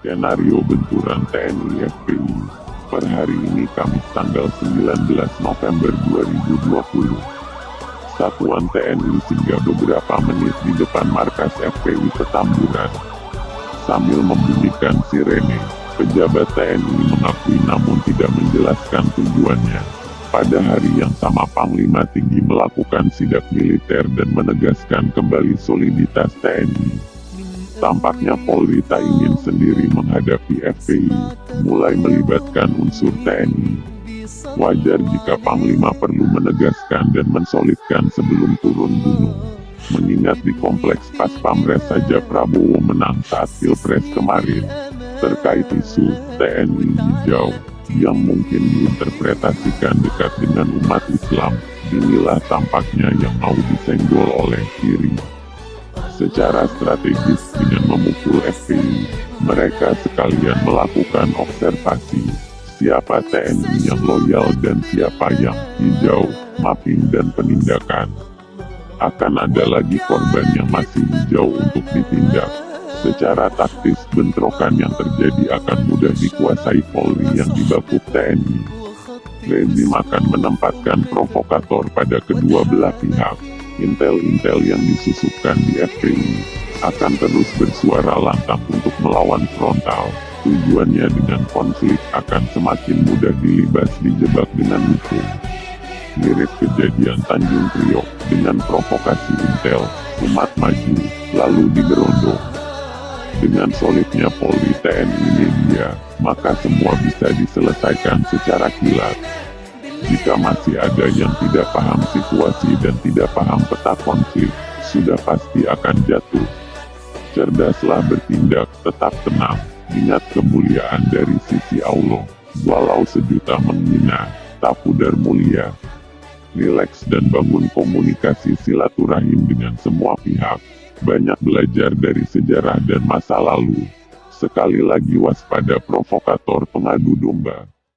Skenario benturan TNI FPI per hari ini Kamis tanggal 19 November 2020. Satuan TNI singgah beberapa menit di depan markas FPI Petamburan. Sambil membunyikan sirene, pejabat TNI mengakui namun tidak menjelaskan tujuannya. Pada hari yang sama Panglima Tinggi melakukan sidak militer dan menegaskan kembali soliditas TNI. Tampaknya Polri tak ingin sendiri menghadapi FPI, mulai melibatkan unsur TNI. Wajar jika Panglima perlu menegaskan dan mensolidkan sebelum turun gunung. Mengingat di kompleks pas Pamres saja Prabowo menang saat Pilpres kemarin. Terkait isu TNI hijau, yang mungkin diinterpretasikan dekat dengan umat Islam, inilah tampaknya yang mau disenggol oleh kiri secara strategis dengan memukul FPI. Mereka sekalian melakukan observasi, siapa TNI yang loyal dan siapa yang hijau, mapping dan penindakan. Akan ada lagi korban yang masih hijau untuk ditindak. Secara taktis, bentrokan yang terjadi akan mudah dikuasai Polri yang dibakuk TNI. Rezim akan menempatkan provokator pada kedua belah pihak intel-intel yang disusupkan di FPI, akan terus bersuara lantang untuk melawan frontal. Tujuannya dengan konflik akan semakin mudah dilibas dijebak dengan hukum. Mirip kejadian Tanjung Priok dengan provokasi intel, umat maju, lalu digerondong. Dengan solidnya Polri TNI media, maka semua bisa diselesaikan secara kilat. Jika masih ada yang tidak paham situasi dan tidak paham peta konflik, sudah pasti akan jatuh. Cerdaslah bertindak, tetap tenang, ingat kemuliaan dari sisi Allah, walau sejuta menghina, tak pudar mulia. Rileks dan bangun komunikasi silaturahim dengan semua pihak. Banyak belajar dari sejarah dan masa lalu. Sekali lagi waspada provokator pengadu domba.